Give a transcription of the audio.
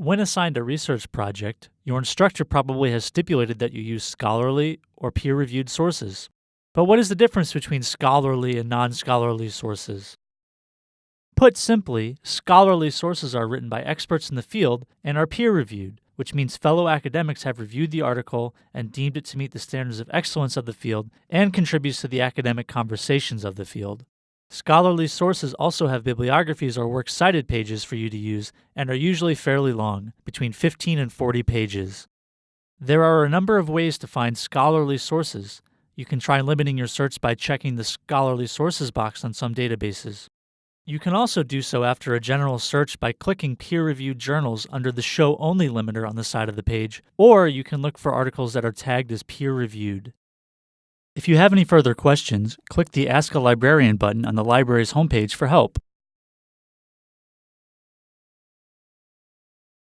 When assigned a research project, your instructor probably has stipulated that you use scholarly or peer reviewed sources. But what is the difference between scholarly and non scholarly sources? Put simply, scholarly sources are written by experts in the field and are peer reviewed, which means fellow academics have reviewed the article and deemed it to meet the standards of excellence of the field and contributes to the academic conversations of the field. Scholarly sources also have bibliographies or works cited pages for you to use and are usually fairly long, between 15 and 40 pages. There are a number of ways to find scholarly sources. You can try limiting your search by checking the scholarly sources box on some databases. You can also do so after a general search by clicking peer reviewed journals under the show only limiter on the side of the page, or you can look for articles that are tagged as peer reviewed. If you have any further questions, click the Ask a Librarian button on the library's homepage for help.